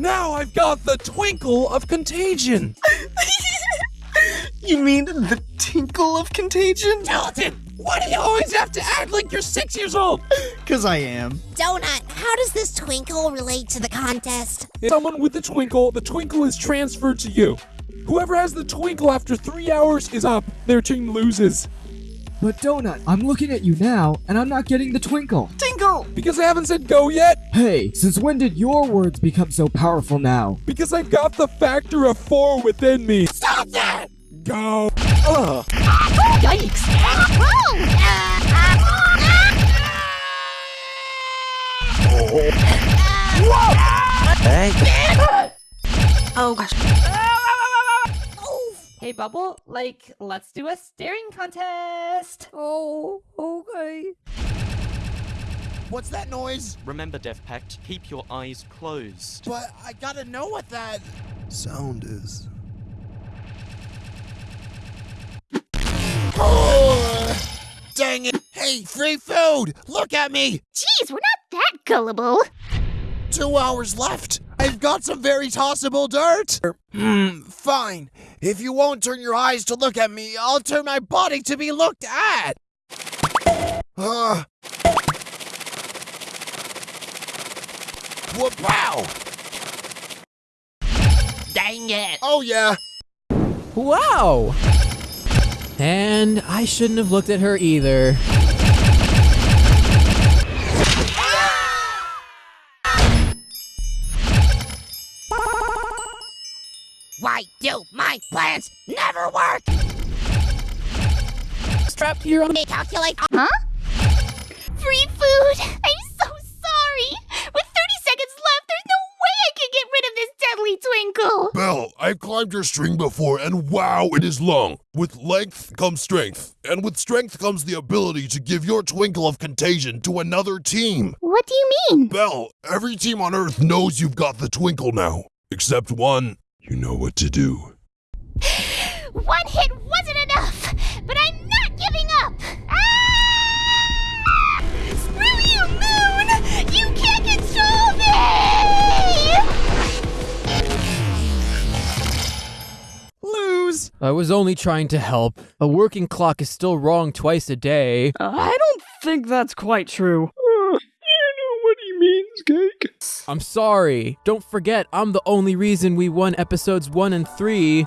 Now I've got the twinkle of contagion. You mean the tinkle of contagion? Skeleton, why do you always have to act like you're six years old? Cause I am. Donut, how does this twinkle relate to the contest? Someone with the twinkle, the twinkle is transferred to you. Whoever has the twinkle after three hours is up. Their team loses. But Donut, I'm looking at you now, and I'm not getting the twinkle. Tinkle! Because I haven't said go yet. Hey, since when did your words become so powerful now? Because I've got the factor of four within me. Stop that! Go. Ugh. Yikes! Hey. Oh gosh. Hey, Bubble, like, let's do a staring contest. Oh, okay. What's that noise? Remember, Death Pact, keep your eyes closed. But I gotta know what that sound is. Oh, dang it! Hey, free food! Look at me! Jeez, we're not that gullible. Two hours left. I've got some very tossable dirt. Hmm, fine. If you won't turn your eyes to look at me, I'll turn my body to be looked at. Dang it. Oh yeah. Wow! And I shouldn't have looked at her either. Why do my plans never work? Strapped here on They calculate. Huh? Free food. I'm so sorry. With 30 seconds left, there's no way I can get rid of this deadly twinkle. Belle, I've climbed your string before, and wow, it is long. With length comes strength, and with strength comes the ability to give your twinkle of contagion to another team. What do you mean? Belle, every team on Earth knows you've got the twinkle now. Except one. You know what to do. One hit wasn't enough, but I'm I was only trying to help. A working clock is still wrong twice a day. I don't think that's quite true. Uh, you know what he means, Cake. I'm sorry. Don't forget, I'm the only reason we won episodes 1 and 3.